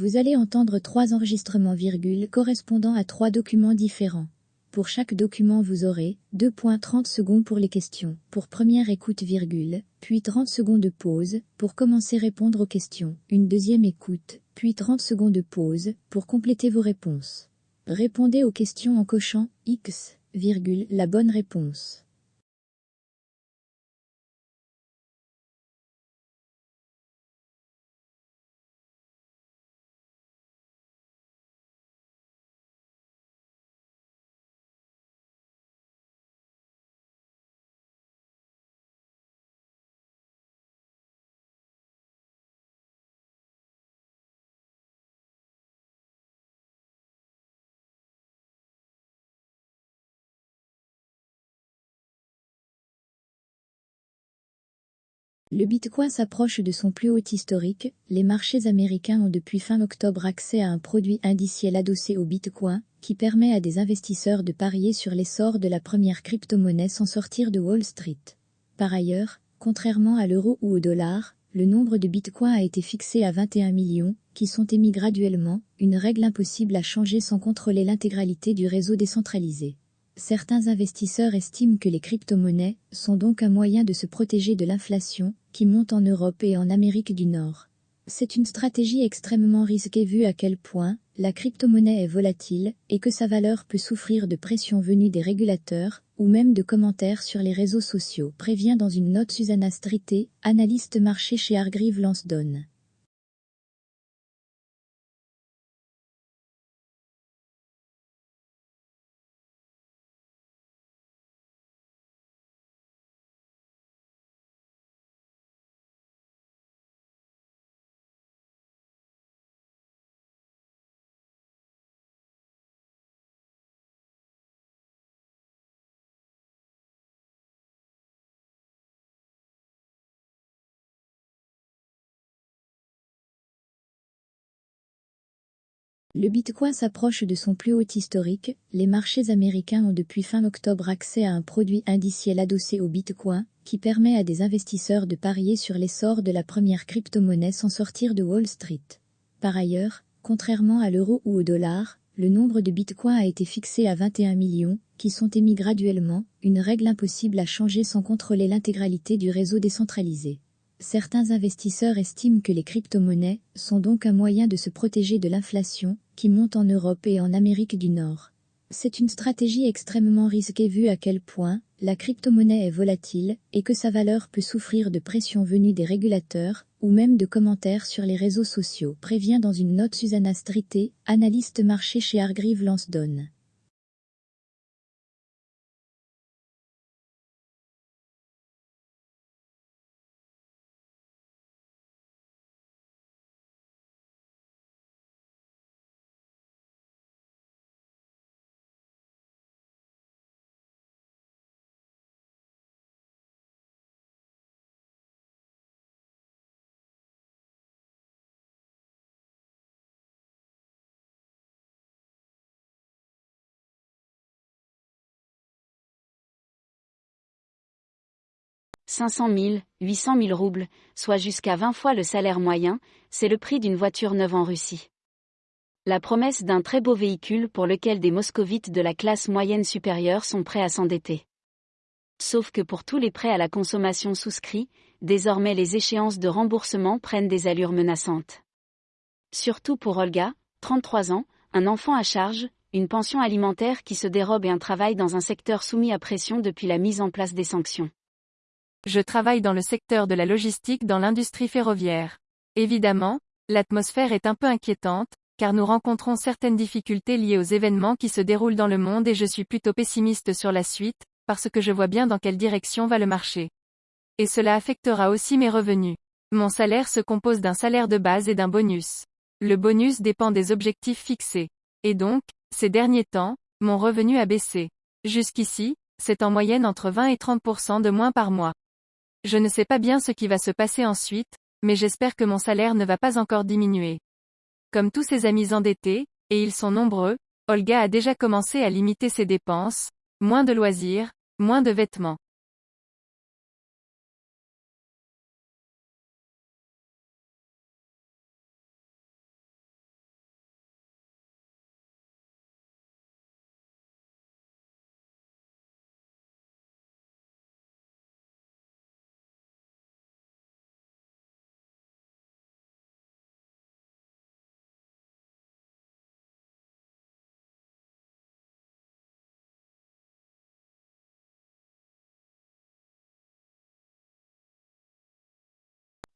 Vous allez entendre trois enregistrements virgule correspondant à trois documents différents. Pour chaque document vous aurez 2.30 secondes pour les questions, pour première écoute virgule, puis 30 secondes de pause, pour commencer répondre aux questions, une deuxième écoute, puis 30 secondes de pause, pour compléter vos réponses. Répondez aux questions en cochant X, virgule, la bonne réponse. Le Bitcoin s'approche de son plus haut historique, les marchés américains ont depuis fin octobre accès à un produit indiciel adossé au Bitcoin, qui permet à des investisseurs de parier sur l'essor de la première crypto-monnaie sans sortir de Wall Street. Par ailleurs, contrairement à l'euro ou au dollar, le nombre de bitcoins a été fixé à 21 millions, qui sont émis graduellement, une règle impossible à changer sans contrôler l'intégralité du réseau décentralisé. Certains investisseurs estiment que les crypto-monnaies sont donc un moyen de se protéger de l'inflation, qui monte en Europe et en Amérique du Nord. C'est une stratégie extrêmement risquée vu à quel point la crypto-monnaie est volatile et que sa valeur peut souffrir de pression venue des régulateurs ou même de commentaires sur les réseaux sociaux, prévient dans une note Susanna Strité, analyste marché chez Hargreave Lansdowne. Le Bitcoin s'approche de son plus haut historique, les marchés américains ont depuis fin octobre accès à un produit indiciel adossé au Bitcoin, qui permet à des investisseurs de parier sur l'essor de la première crypto-monnaie sans sortir de Wall Street. Par ailleurs, contrairement à l'euro ou au dollar, le nombre de bitcoins a été fixé à 21 millions, qui sont émis graduellement, une règle impossible à changer sans contrôler l'intégralité du réseau décentralisé. Certains investisseurs estiment que les crypto-monnaies sont donc un moyen de se protéger de l'inflation, qui monte en Europe et en Amérique du Nord. C'est une stratégie extrêmement risquée vu à quel point la crypto-monnaie est volatile et que sa valeur peut souffrir de pression venue des régulateurs ou même de commentaires sur les réseaux sociaux, prévient dans une note Susanna Strité, analyste marché chez Hargreave Lansdowne. 500 000, 800 000 roubles, soit jusqu'à 20 fois le salaire moyen, c'est le prix d'une voiture neuve en Russie. La promesse d'un très beau véhicule pour lequel des moscovites de la classe moyenne supérieure sont prêts à s'endetter. Sauf que pour tous les prêts à la consommation souscrits, désormais les échéances de remboursement prennent des allures menaçantes. Surtout pour Olga, 33 ans, un enfant à charge, une pension alimentaire qui se dérobe et un travail dans un secteur soumis à pression depuis la mise en place des sanctions. Je travaille dans le secteur de la logistique dans l'industrie ferroviaire. Évidemment, l'atmosphère est un peu inquiétante, car nous rencontrons certaines difficultés liées aux événements qui se déroulent dans le monde et je suis plutôt pessimiste sur la suite, parce que je vois bien dans quelle direction va le marché. Et cela affectera aussi mes revenus. Mon salaire se compose d'un salaire de base et d'un bonus. Le bonus dépend des objectifs fixés. Et donc, ces derniers temps, mon revenu a baissé. Jusqu'ici, c'est en moyenne entre 20 et 30% de moins par mois. Je ne sais pas bien ce qui va se passer ensuite, mais j'espère que mon salaire ne va pas encore diminuer. Comme tous ses amis endettés, et ils sont nombreux, Olga a déjà commencé à limiter ses dépenses, moins de loisirs, moins de vêtements.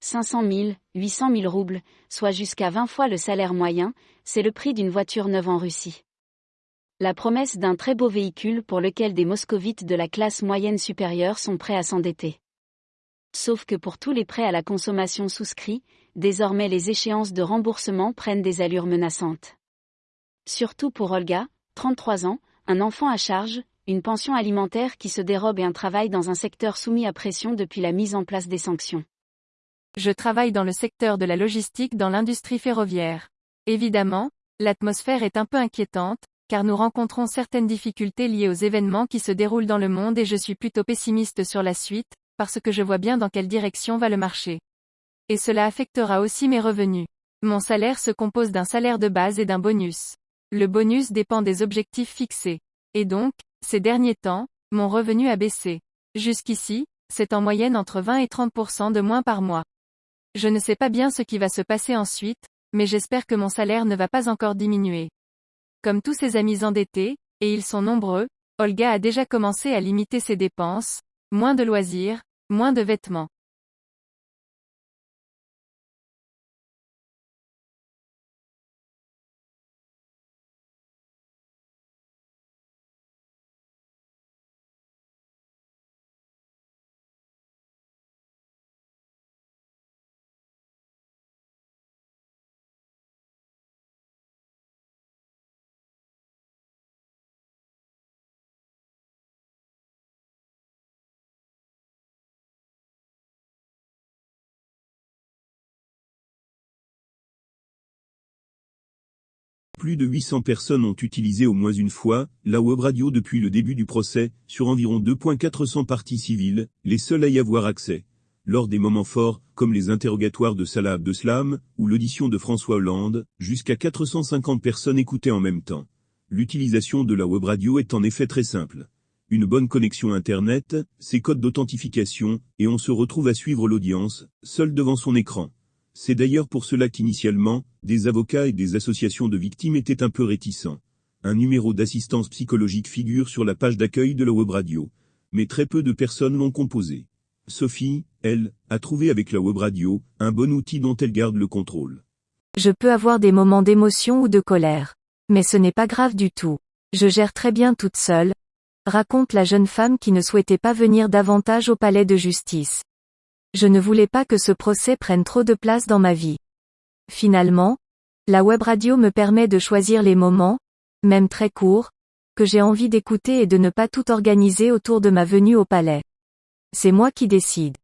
500 000, 800 000 roubles, soit jusqu'à 20 fois le salaire moyen, c'est le prix d'une voiture neuve en Russie. La promesse d'un très beau véhicule pour lequel des moscovites de la classe moyenne supérieure sont prêts à s'endetter. Sauf que pour tous les prêts à la consommation souscrits, désormais les échéances de remboursement prennent des allures menaçantes. Surtout pour Olga, 33 ans, un enfant à charge, une pension alimentaire qui se dérobe et un travail dans un secteur soumis à pression depuis la mise en place des sanctions. Je travaille dans le secteur de la logistique dans l'industrie ferroviaire. Évidemment, l'atmosphère est un peu inquiétante, car nous rencontrons certaines difficultés liées aux événements qui se déroulent dans le monde et je suis plutôt pessimiste sur la suite, parce que je vois bien dans quelle direction va le marché. Et cela affectera aussi mes revenus. Mon salaire se compose d'un salaire de base et d'un bonus. Le bonus dépend des objectifs fixés. Et donc, ces derniers temps, mon revenu a baissé. Jusqu'ici, c'est en moyenne entre 20 et 30% de moins par mois. Je ne sais pas bien ce qui va se passer ensuite, mais j'espère que mon salaire ne va pas encore diminuer. Comme tous ses amis endettés, et ils sont nombreux, Olga a déjà commencé à limiter ses dépenses, moins de loisirs, moins de vêtements. Plus de 800 personnes ont utilisé au moins une fois la web radio depuis le début du procès, sur environ 2.400 parties civiles, les seules à y avoir accès. Lors des moments forts, comme les interrogatoires de Salah Abdeslam, ou l'audition de François Hollande, jusqu'à 450 personnes écoutaient en même temps. L'utilisation de la web radio est en effet très simple. Une bonne connexion Internet, ses codes d'authentification, et on se retrouve à suivre l'audience, seul devant son écran. C'est d'ailleurs pour cela qu'initialement, des avocats et des associations de victimes étaient un peu réticents. Un numéro d'assistance psychologique figure sur la page d'accueil de la web radio. Mais très peu de personnes l'ont composé. Sophie, elle, a trouvé avec la web radio, un bon outil dont elle garde le contrôle. Je peux avoir des moments d'émotion ou de colère. Mais ce n'est pas grave du tout. Je gère très bien toute seule, raconte la jeune femme qui ne souhaitait pas venir davantage au palais de justice. Je ne voulais pas que ce procès prenne trop de place dans ma vie. Finalement, la web radio me permet de choisir les moments, même très courts, que j'ai envie d'écouter et de ne pas tout organiser autour de ma venue au palais. C'est moi qui décide.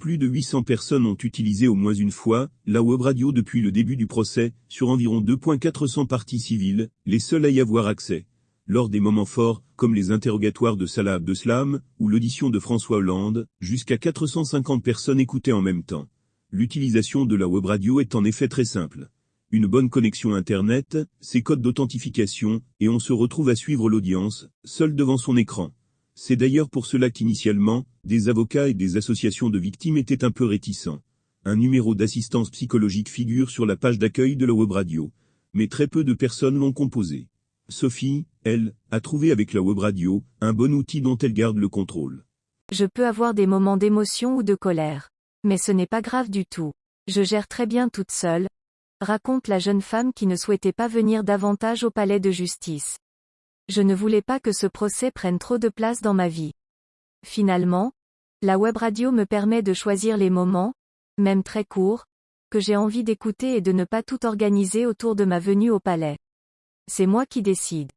Plus de 800 personnes ont utilisé au moins une fois la web radio depuis le début du procès, sur environ 2.400 parties civiles, les seules à y avoir accès. Lors des moments forts, comme les interrogatoires de Salah Abdeslam, ou l'audition de François Hollande, jusqu'à 450 personnes écoutaient en même temps. L'utilisation de la web radio est en effet très simple. Une bonne connexion Internet, ses codes d'authentification, et on se retrouve à suivre l'audience, seul devant son écran. C'est d'ailleurs pour cela qu'initialement, des avocats et des associations de victimes étaient un peu réticents. Un numéro d'assistance psychologique figure sur la page d'accueil de la web radio. Mais très peu de personnes l'ont composé. Sophie, elle, a trouvé avec la web radio, un bon outil dont elle garde le contrôle. Je peux avoir des moments d'émotion ou de colère. Mais ce n'est pas grave du tout. Je gère très bien toute seule, raconte la jeune femme qui ne souhaitait pas venir davantage au palais de justice. Je ne voulais pas que ce procès prenne trop de place dans ma vie. Finalement, la web radio me permet de choisir les moments, même très courts, que j'ai envie d'écouter et de ne pas tout organiser autour de ma venue au palais. C'est moi qui décide.